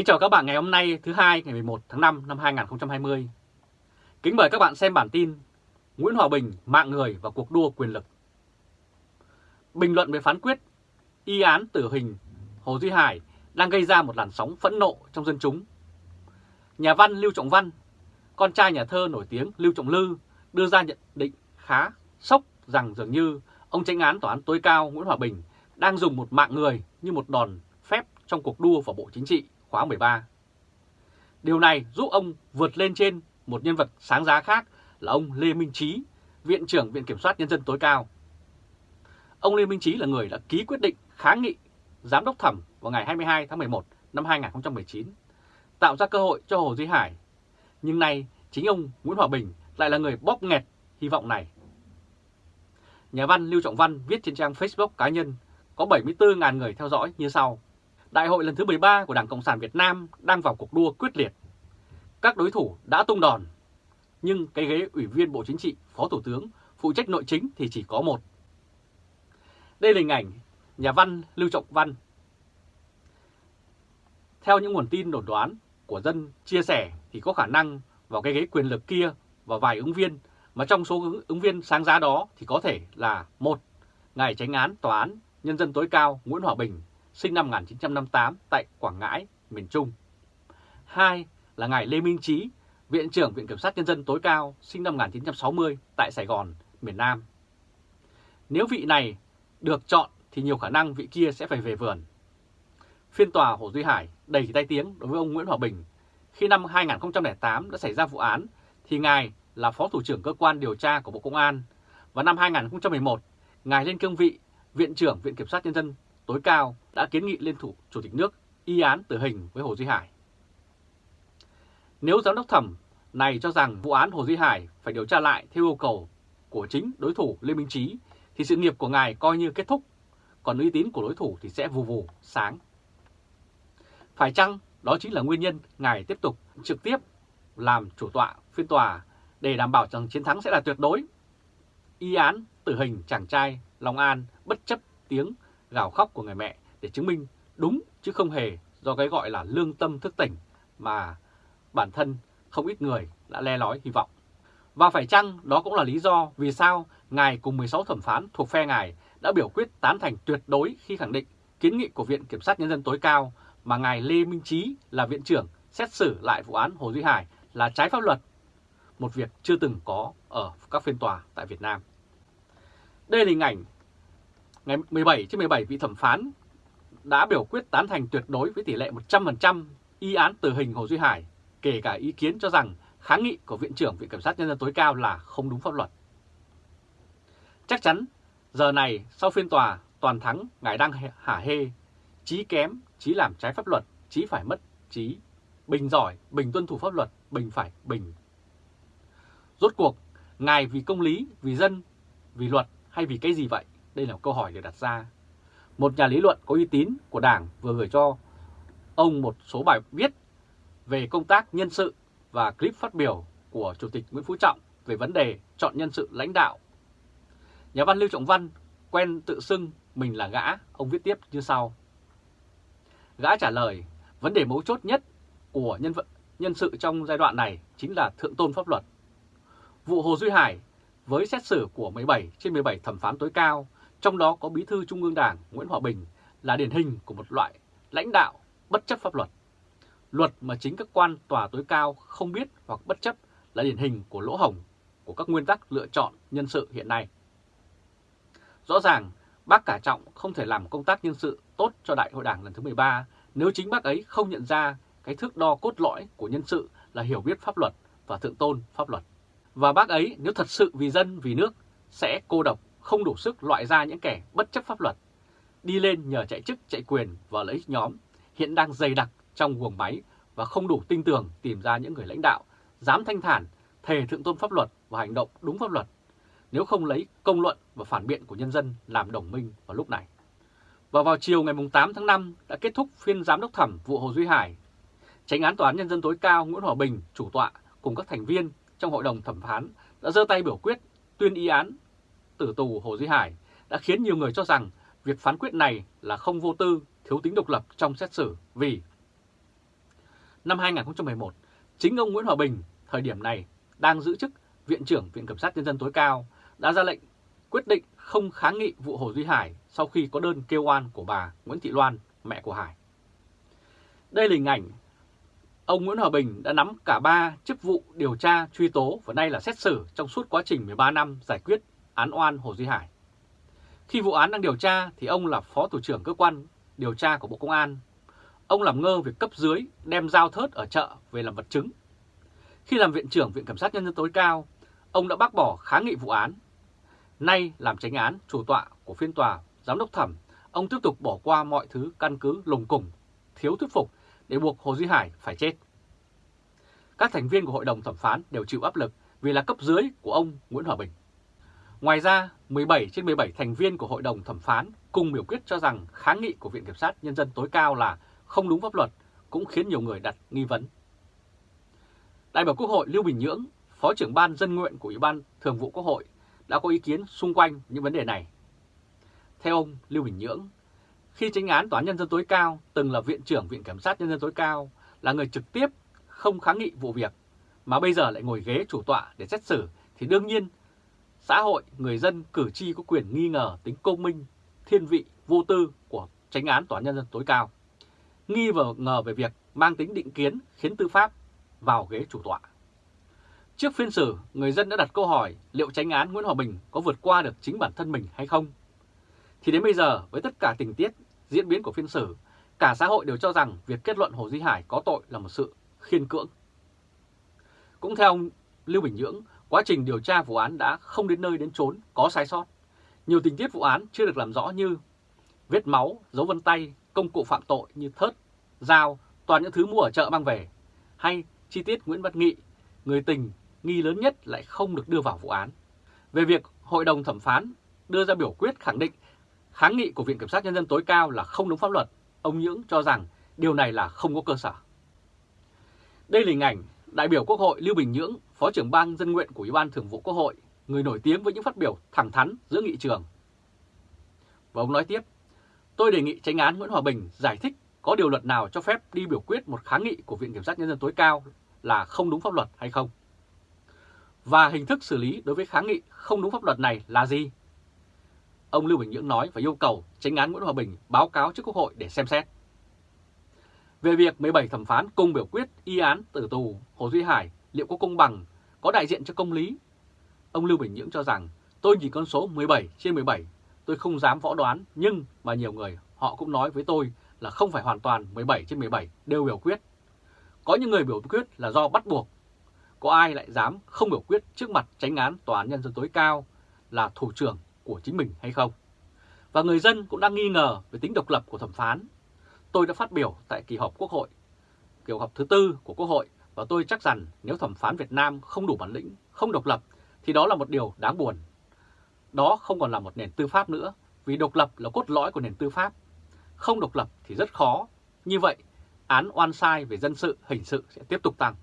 Kính chào các bạn ngày hôm nay thứ hai ngày 11 tháng 5 năm 2020. Kính mời các bạn xem bản tin Nguyễn Hòa Bình mạng người và cuộc đua quyền lực. Bình luận về phán quyết y án tử hình Hồ Duy Hải đang gây ra một làn sóng phẫn nộ trong dân chúng. Nhà văn Lưu Trọng Văn, con trai nhà thơ nổi tiếng Lưu Trọng Lư đưa ra nhận định khá sốc rằng dường như ông tranh án tòa án tối cao Nguyễn Hòa Bình đang dùng một mạng người như một đòn phép trong cuộc đua vào Bộ Chính trị khóa 13. Điều này giúp ông vượt lên trên một nhân vật sáng giá khác là ông Lê Minh Trí, Viện trưởng Viện Kiểm soát Nhân dân tối cao. Ông Lê Minh Trí là người đã ký quyết định kháng nghị giám đốc thẩm vào ngày 22 tháng 11 năm 2019, tạo ra cơ hội cho Hồ Duy Hải. Nhưng nay chính ông Nguyễn Hòa Bình lại là người bóp nghẹt hy vọng này. Nhà văn Lưu Trọng Văn viết trên trang Facebook cá nhân có 74.000 người theo dõi như sau. Đại hội lần thứ 13 của Đảng Cộng sản Việt Nam đang vào cuộc đua quyết liệt. Các đối thủ đã tung đòn, nhưng cái ghế Ủy viên Bộ Chính trị, Phó Thủ tướng, phụ trách nội chính thì chỉ có một. Đây là hình ảnh nhà văn Lưu Trọng Văn. Theo những nguồn tin đồn đoán của dân chia sẻ thì có khả năng vào cái ghế quyền lực kia và vài ứng viên mà trong số ứng viên sáng giá đó thì có thể là một Ngài tránh án Tòa án Nhân dân tối cao Nguyễn Hòa Bình sinh năm 1958 tại Quảng Ngãi, miền Trung. Hai là ngài Lê Minh Trí, Viện trưởng Viện Kiểm sát Nhân dân tối cao, sinh năm 1960 tại Sài Gòn, miền Nam. Nếu vị này được chọn thì nhiều khả năng vị kia sẽ phải về vườn. Phiên tòa Hồ Duy Hải đầy tay tiếng đối với ông Nguyễn Hòa Bình. Khi năm 2008 đã xảy ra vụ án thì ngài là Phó Thủ trưởng Cơ quan Điều tra của Bộ Công an và năm 2011 ngài lên cương vị Viện trưởng Viện Kiểm sát Nhân dân tối cao đã kiến nghị lên thủ Chủ tịch nước y án tử hình với Hồ Duy Hải. Nếu giám đốc thẩm này cho rằng vụ án Hồ Duy Hải phải điều tra lại theo yêu cầu của chính đối thủ Lê Minh Trí, thì sự nghiệp của ngài coi như kết thúc, còn uy tín của đối thủ thì sẽ vù vù sáng. Phải chăng đó chính là nguyên nhân ngài tiếp tục trực tiếp làm chủ tọa phiên tòa để đảm bảo rằng chiến thắng sẽ là tuyệt đối. Y án tử hình chàng trai Long An bất chấp tiếng gào khóc của người mẹ để chứng minh đúng chứ không hề do cái gọi là lương tâm thức tỉnh mà bản thân không ít người đã le lói hy vọng. Và phải chăng đó cũng là lý do vì sao Ngài cùng 16 thẩm phán thuộc phe Ngài đã biểu quyết tán thành tuyệt đối khi khẳng định kiến nghị của Viện Kiểm sát Nhân dân tối cao mà Ngài Lê Minh Trí là viện trưởng xét xử lại vụ án Hồ Duy Hải là trái pháp luật, một việc chưa từng có ở các phiên tòa tại Việt Nam. Đây là hình ảnh ngày 17 trên 17 vị thẩm phán đã biểu quyết tán thành tuyệt đối với tỷ lệ 100% y án tử hình Hồ Duy Hải, kể cả ý kiến cho rằng kháng nghị của Viện trưởng Viện Kiểm sát Nhân dân tối cao là không đúng pháp luật. Chắc chắn, giờ này sau phiên tòa toàn thắng ngài đang hả hê, trí kém, trí làm trái pháp luật, trí phải mất trí, bình giỏi, bình tuân thủ pháp luật, bình phải bình. Rốt cuộc, ngài vì công lý, vì dân, vì luật hay vì cái gì vậy? Đây là một câu hỏi được đặt ra. Một nhà lý luận có uy tín của Đảng vừa gửi cho ông một số bài viết về công tác nhân sự và clip phát biểu của Chủ tịch Nguyễn Phú Trọng về vấn đề chọn nhân sự lãnh đạo. Nhà văn Lưu Trọng Văn quen tự xưng mình là gã, ông viết tiếp như sau. Gã trả lời, vấn đề mấu chốt nhất của nhân vật nhân sự trong giai đoạn này chính là thượng tôn pháp luật. Vụ Hồ Duy Hải với xét xử của 17 trên 17 thẩm phán tối cao trong đó có Bí thư Trung ương Đảng Nguyễn Hòa Bình là điển hình của một loại lãnh đạo bất chấp pháp luật. Luật mà chính các quan tòa tối cao không biết hoặc bất chấp là điển hình của lỗ hồng của các nguyên tắc lựa chọn nhân sự hiện nay. Rõ ràng, bác Cả Trọng không thể làm công tác nhân sự tốt cho Đại hội Đảng lần thứ 13 nếu chính bác ấy không nhận ra cái thước đo cốt lõi của nhân sự là hiểu biết pháp luật và thượng tôn pháp luật. Và bác ấy nếu thật sự vì dân, vì nước sẽ cô độc không đủ sức loại ra những kẻ bất chấp pháp luật, đi lên nhờ chạy chức chạy quyền và lợi ích nhóm, hiện đang dày đặc trong guồng máy và không đủ tin tưởng tìm ra những người lãnh đạo dám thanh thản, thề thượng tôn pháp luật và hành động đúng pháp luật, nếu không lấy công luận và phản biện của nhân dân làm đồng minh vào lúc này. Và vào chiều ngày 8 tháng 5 đã kết thúc phiên giám đốc thẩm vụ Hồ Duy Hải. Tránh án Tòa án Nhân dân tối cao Nguyễn Hòa Bình, chủ tọa cùng các thành viên trong hội đồng thẩm phán đã dơ tay biểu quyết tuyên y án tử tù Hồ Duy Hải đã khiến nhiều người cho rằng việc phán quyết này là không vô tư, thiếu tính độc lập trong xét xử vì năm 2011, chính ông Nguyễn Hòa Bình thời điểm này đang giữ chức Viện trưởng Viện Kiểm sát Nhân dân tối cao đã ra lệnh quyết định không kháng nghị vụ Hồ Duy Hải sau khi có đơn kêu oan của bà Nguyễn Thị Loan, mẹ của Hải. Đây là hình ảnh ông Nguyễn Hòa Bình đã nắm cả ba chức vụ điều tra, truy tố và nay là xét xử trong suốt quá trình 13 năm giải quyết án oan Hồ Duy Hải. Khi vụ án đang điều tra thì ông là Phó Thủ trưởng Cơ quan Điều tra của Bộ Công an. Ông làm ngơ việc cấp dưới đem dao thớt ở chợ về làm vật chứng. Khi làm Viện trưởng Viện Kiểm sát Nhân dân tối cao, ông đã bác bỏ kháng nghị vụ án. Nay làm tránh án chủ tọa của phiên tòa, giám đốc thẩm, ông tiếp tục bỏ qua mọi thứ căn cứ lùng củng, thiếu thuyết phục để buộc Hồ Duy Hải phải chết. Các thành viên của hội đồng thẩm phán đều chịu áp lực vì là cấp dưới của ông Nguyễn Hòa Bình. Ngoài ra, 17 trên 17 thành viên của Hội đồng Thẩm phán cùng biểu quyết cho rằng kháng nghị của Viện Kiểm sát Nhân dân tối cao là không đúng pháp luật, cũng khiến nhiều người đặt nghi vấn. Đại biểu Quốc hội Lưu Bình Nhưỡng, Phó trưởng Ban Dân nguyện của Ủy ban Thường vụ Quốc hội đã có ý kiến xung quanh những vấn đề này. Theo ông Lưu Bình Nhưỡng, khi tranh án Tòa án Nhân dân tối cao từng là Viện trưởng Viện Kiểm sát Nhân dân tối cao là người trực tiếp không kháng nghị vụ việc, mà bây giờ lại ngồi ghế chủ tọa để xét xử thì đương nhiên xã hội, người dân, cử tri có quyền nghi ngờ tính công minh, thiên vị, vô tư của tránh án Tòa án Nhân dân tối cao. Nghi và ngờ về việc mang tính định kiến khiến tư pháp vào ghế chủ tọa. Trước phiên xử, người dân đã đặt câu hỏi liệu tránh án Nguyễn Hòa Bình có vượt qua được chính bản thân mình hay không? Thì đến bây giờ, với tất cả tình tiết, diễn biến của phiên xử, cả xã hội đều cho rằng việc kết luận Hồ Duy Hải có tội là một sự khiên cưỡng. Cũng theo ông Lưu Bình Nhưỡng, quá trình điều tra vụ án đã không đến nơi đến chốn, có sai sót. Nhiều tình tiết vụ án chưa được làm rõ như vết máu, dấu vân tay, công cụ phạm tội như thớt, dao, toàn những thứ mua ở chợ mang về, hay chi tiết Nguyễn Văn Nghị, người tình nghi lớn nhất lại không được đưa vào vụ án. Về việc Hội đồng thẩm phán đưa ra biểu quyết khẳng định kháng nghị của Viện Kiểm sát Nhân dân tối cao là không đúng pháp luật, ông Nhưỡng cho rằng điều này là không có cơ sở. Đây là hình ảnh đại biểu Quốc hội Lưu Bình Nhưỡng, Phó trưởng ban dân nguyện của Ủy ban Thường vụ Quốc hội, người nổi tiếng với những phát biểu thẳng thắn giữa nghị trường. Và ông nói tiếp, tôi đề nghị tranh án Nguyễn Hòa Bình giải thích có điều luật nào cho phép đi biểu quyết một kháng nghị của Viện Kiểm sát Nhân dân tối cao là không đúng pháp luật hay không? Và hình thức xử lý đối với kháng nghị không đúng pháp luật này là gì? Ông Lưu Bình Nhưỡng nói và yêu cầu tranh án Nguyễn Hòa Bình báo cáo trước Quốc hội để xem xét. Về việc 17 thẩm phán cùng biểu quyết y án tử tù Hồ Duy Hải liệu có công bằng, có đại diện cho công lý? Ông Lưu Bình Nhưỡng cho rằng tôi nhìn con số 17 trên 17, tôi không dám võ đoán nhưng mà nhiều người họ cũng nói với tôi là không phải hoàn toàn 17 trên 17 đều biểu quyết. Có những người biểu quyết là do bắt buộc. Có ai lại dám không biểu quyết trước mặt tránh án Tòa án Nhân dân tối cao là thủ trưởng của chính mình hay không? Và người dân cũng đang nghi ngờ về tính độc lập của thẩm phán Tôi đã phát biểu tại kỳ họp Quốc hội, kỳ họp thứ tư của Quốc hội và tôi chắc rằng nếu thẩm phán Việt Nam không đủ bản lĩnh, không độc lập thì đó là một điều đáng buồn. Đó không còn là một nền tư pháp nữa vì độc lập là cốt lõi của nền tư pháp. Không độc lập thì rất khó. Như vậy, án oan sai về dân sự, hình sự sẽ tiếp tục tăng.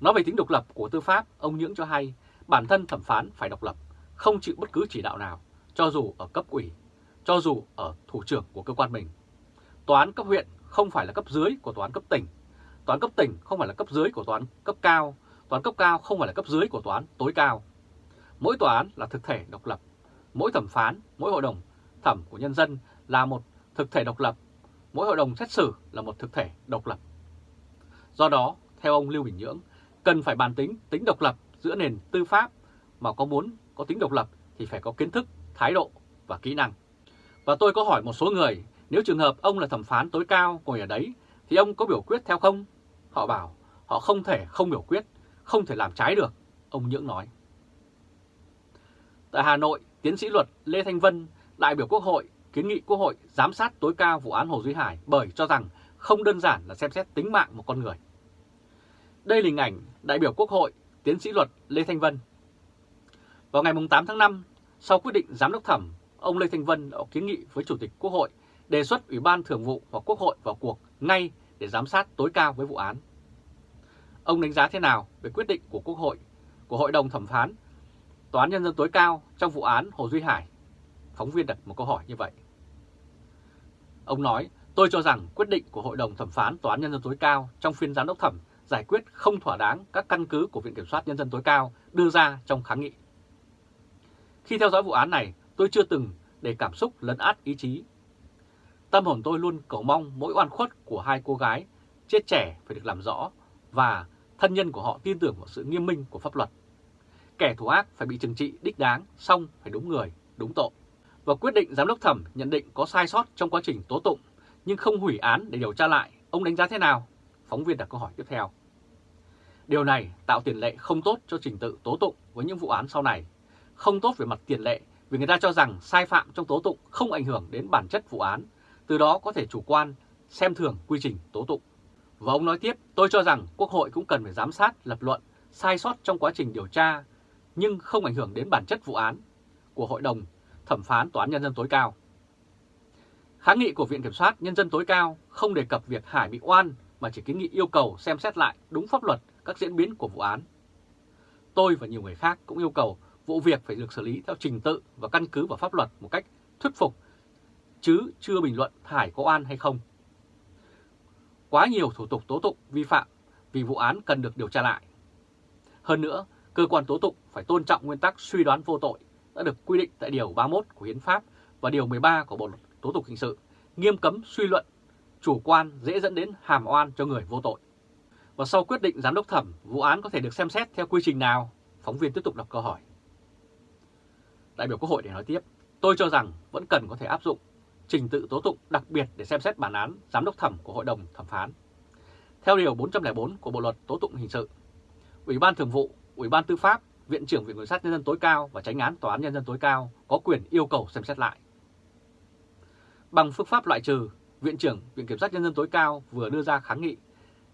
Nói về tính độc lập của tư pháp, ông Nhưỡng cho hay bản thân thẩm phán phải độc lập, không chịu bất cứ chỉ đạo nào, cho dù ở cấp ủy, cho dù ở thủ trưởng của cơ quan mình Tòa án cấp huyện không phải là cấp dưới của tòa án cấp tỉnh. Tòa án cấp tỉnh không phải là cấp dưới của tòa án cấp cao. Tòa án cấp cao không phải là cấp dưới của tòa án tối cao. Mỗi tòa án là thực thể độc lập. Mỗi thẩm phán, mỗi hội đồng thẩm của nhân dân là một thực thể độc lập. Mỗi hội đồng xét xử là một thực thể độc lập. Do đó, theo ông Lưu Bình Nhưỡng, cần phải bàn tính tính độc lập giữa nền tư pháp mà có muốn có tính độc lập thì phải có kiến thức, thái độ và kỹ năng. Và tôi có hỏi một số người nếu trường hợp ông là thẩm phán tối cao ngồi ở đấy thì ông có biểu quyết theo không? Họ bảo họ không thể không biểu quyết, không thể làm trái được, ông Nhưỡng nói. Tại Hà Nội, tiến sĩ luật Lê Thanh Vân, đại biểu Quốc hội, kiến nghị Quốc hội giám sát tối cao vụ án Hồ Duy Hải bởi cho rằng không đơn giản là xem xét tính mạng một con người. Đây là hình ảnh đại biểu Quốc hội, tiến sĩ luật Lê Thanh Vân. Vào ngày 8 tháng 5, sau quyết định giám đốc thẩm, ông Lê Thanh Vân đã kiến nghị với Chủ tịch Quốc hội đề xuất Ủy ban Thường vụ và Quốc hội vào cuộc ngay để giám sát tối cao với vụ án. Ông đánh giá thế nào về quyết định của Quốc hội, của Hội đồng Thẩm phán, Tòa án Nhân dân tối cao trong vụ án Hồ Duy Hải? Phóng viên đặt một câu hỏi như vậy. Ông nói, Tôi cho rằng quyết định của Hội đồng Thẩm phán Tòa án Nhân dân tối cao trong phiên giám đốc thẩm giải quyết không thỏa đáng các căn cứ của Viện Kiểm soát Nhân dân tối cao đưa ra trong kháng nghị. Khi theo dõi vụ án này, tôi chưa từng để cảm xúc lấn át ý chí. Tâm hồn tôi luôn cầu mong mỗi oan khuất của hai cô gái chết trẻ phải được làm rõ và thân nhân của họ tin tưởng vào sự nghiêm minh của pháp luật. Kẻ thủ ác phải bị trừng trị đích đáng, xong phải đúng người, đúng tội. Và quyết định giám đốc thẩm nhận định có sai sót trong quá trình tố tụng nhưng không hủy án để điều tra lại, ông đánh giá thế nào? Phóng viên đặt câu hỏi tiếp theo. Điều này tạo tiền lệ không tốt cho trình tự tố tụng với những vụ án sau này. Không tốt về mặt tiền lệ vì người ta cho rằng sai phạm trong tố tụng không ảnh hưởng đến bản chất vụ án, từ đó có thể chủ quan, xem thường quy trình tố tụng. Và ông nói tiếp, tôi cho rằng Quốc hội cũng cần phải giám sát, lập luận, sai sót trong quá trình điều tra, nhưng không ảnh hưởng đến bản chất vụ án của Hội đồng Thẩm phán Tòa án Nhân dân tối cao. Kháng nghị của Viện Kiểm soát Nhân dân tối cao không đề cập việc Hải bị oan mà chỉ kiến nghị yêu cầu xem xét lại đúng pháp luật các diễn biến của vụ án. Tôi và nhiều người khác cũng yêu cầu vụ việc phải được xử lý theo trình tự và căn cứ vào pháp luật một cách thuyết phục, chứ chưa bình luận Hải có oan hay không. Quá nhiều thủ tục tố tụng vi phạm vì vụ án cần được điều tra lại. Hơn nữa, cơ quan tố tụng phải tôn trọng nguyên tắc suy đoán vô tội đã được quy định tại Điều 31 của Hiến pháp và Điều 13 của Bộ Luật Tố tụng Hình sự, nghiêm cấm suy luận, chủ quan dễ dẫn đến hàm oan cho người vô tội. Và sau quyết định giám đốc thẩm, vụ án có thể được xem xét theo quy trình nào? Phóng viên tiếp tục đọc câu hỏi. Đại biểu Quốc hội để nói tiếp, tôi cho rằng vẫn cần có thể áp dụng trình tự tố tụng đặc biệt để xem xét bản án giám đốc thẩm của Hội đồng thẩm phán. Theo Điều 404 của Bộ Luật Tố tụng Hình sự, Ủy ban Thường vụ, Ủy ban Tư pháp, Viện trưởng Viện Kiểm sát Nhân dân tối cao và Tránh án Tòa án Nhân dân tối cao có quyền yêu cầu xem xét lại. Bằng phương pháp loại trừ, Viện trưởng Viện Kiểm sát Nhân dân tối cao vừa đưa ra kháng nghị.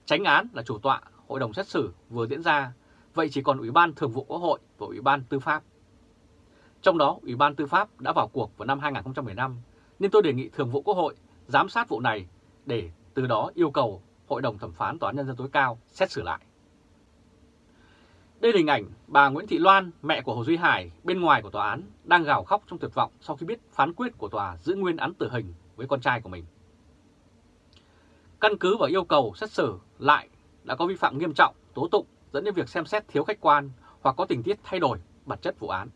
Tránh án là chủ tọa, hội đồng xét xử vừa diễn ra, vậy chỉ còn Ủy ban Thường vụ Quốc hội và Ủy ban Tư pháp. Trong đó, Ủy ban Tư pháp đã vào cuộc vào năm 2015, nên tôi đề nghị Thường vụ Quốc hội giám sát vụ này để từ đó yêu cầu Hội đồng Thẩm phán Tòa án Nhân dân tối cao xét xử lại. Đây là hình ảnh bà Nguyễn Thị Loan, mẹ của Hồ Duy Hải, bên ngoài của tòa án, đang gào khóc trong tuyệt vọng sau khi biết phán quyết của tòa giữ nguyên án tử hình với con trai của mình. Căn cứ vào yêu cầu xét xử lại đã có vi phạm nghiêm trọng, tố tụng dẫn đến việc xem xét thiếu khách quan hoặc có tình tiết thay đổi bản chất vụ án.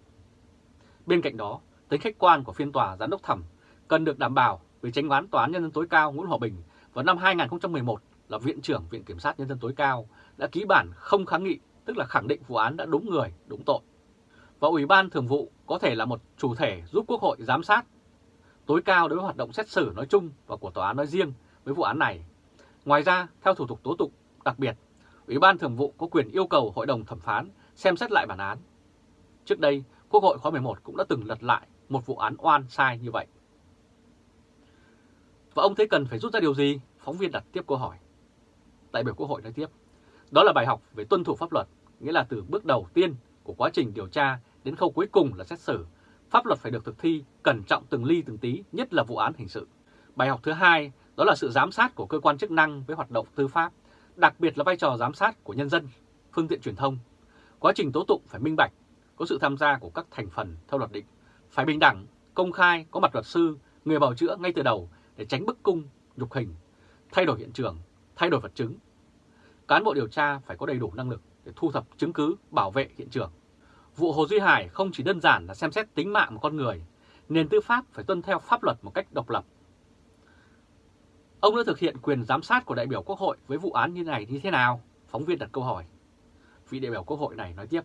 Bên cạnh đó, tính khách quan của phiên tòa giám đốc thẩm cần được đảm bảo vì tranh án Tòa án Nhân dân tối cao Nguyễn Hòa Bình vào năm 2011 là Viện trưởng Viện Kiểm sát Nhân dân tối cao đã ký bản không kháng nghị tức là khẳng định vụ án đã đúng người, đúng tội. Và Ủy ban Thường vụ có thể là một chủ thể giúp Quốc hội giám sát tối cao đối với hoạt động xét xử nói chung và của tòa án nói riêng với vụ án này. Ngoài ra, theo thủ tục tố tụng đặc biệt, Ủy ban Thường vụ có quyền yêu cầu Hội đồng thẩm phán xem xét lại bản án. Trước đây, Quốc hội khóa 11 cũng đã từng lật lại một vụ án oan sai như vậy. Và ông thấy cần phải rút ra điều gì? Phóng viên đặt tiếp câu hỏi. Đại biểu Quốc hội nói tiếp. Đó là bài học về tuân thủ pháp luật, nghĩa là từ bước đầu tiên của quá trình điều tra đến khâu cuối cùng là xét xử. Pháp luật phải được thực thi cẩn trọng từng ly từng tí, nhất là vụ án hình sự. Bài học thứ hai đó là sự giám sát của cơ quan chức năng với hoạt động tư pháp, đặc biệt là vai trò giám sát của nhân dân, phương tiện truyền thông. Quá trình tố tụng phải minh bạch, có sự tham gia của các thành phần theo luật định, phải bình đẳng, công khai, có mặt luật sư, người bào chữa ngay từ đầu để tránh bức cung, nhục hình, thay đổi hiện trường, thay đổi vật chứng, cán bộ điều tra phải có đầy đủ năng lực để thu thập chứng cứ, bảo vệ hiện trường. Vụ Hồ Duy Hải không chỉ đơn giản là xem xét tính mạng một con người, nền tư pháp phải tuân theo pháp luật một cách độc lập. Ông đã thực hiện quyền giám sát của đại biểu Quốc hội với vụ án như này như thế nào? Phóng viên đặt câu hỏi. Vị đại biểu Quốc hội này nói tiếp,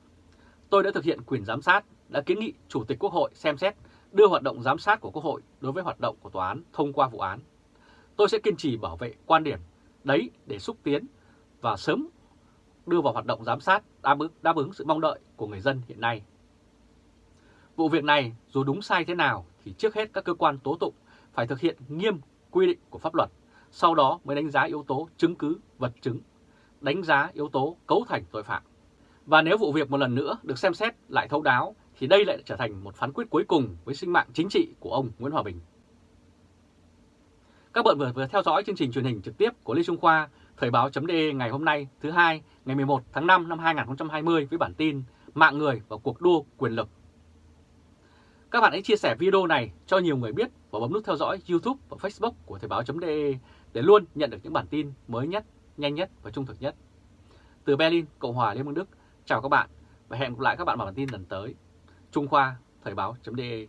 tôi đã thực hiện quyền giám sát, đã kiến nghị Chủ tịch Quốc hội xem xét đưa hoạt động giám sát của Quốc hội đối với hoạt động của tòa án thông qua vụ án. Tôi sẽ kiên trì bảo vệ quan điểm đấy để xúc tiến và sớm đưa vào hoạt động giám sát đáp ứng, đáp ứng sự mong đợi của người dân hiện nay. Vụ việc này dù đúng sai thế nào thì trước hết các cơ quan tố tụng phải thực hiện nghiêm quy định của pháp luật, sau đó mới đánh giá yếu tố chứng cứ, vật chứng, đánh giá yếu tố cấu thành tội phạm. Và nếu vụ việc một lần nữa được xem xét lại thấu đáo thì đây lại trở thành một phán quyết cuối cùng với sinh mạng chính trị của ông Nguyễn Hòa Bình. Các bạn vừa vừa theo dõi chương trình truyền hình trực tiếp của Lê Trung Khoa Thời báo.de ngày hôm nay thứ hai ngày 11 tháng 5 năm 2020 với bản tin Mạng người và cuộc đua quyền lực. Các bạn hãy chia sẻ video này cho nhiều người biết và bấm nút theo dõi YouTube và Facebook của Thời báo.de để luôn nhận được những bản tin mới nhất, nhanh nhất và trung thực nhất. Từ Berlin, Cộng hòa Liên bang Đức, chào các bạn và hẹn gặp lại các bạn vào bản tin lần tới. Trung Khoa, Thời báo.de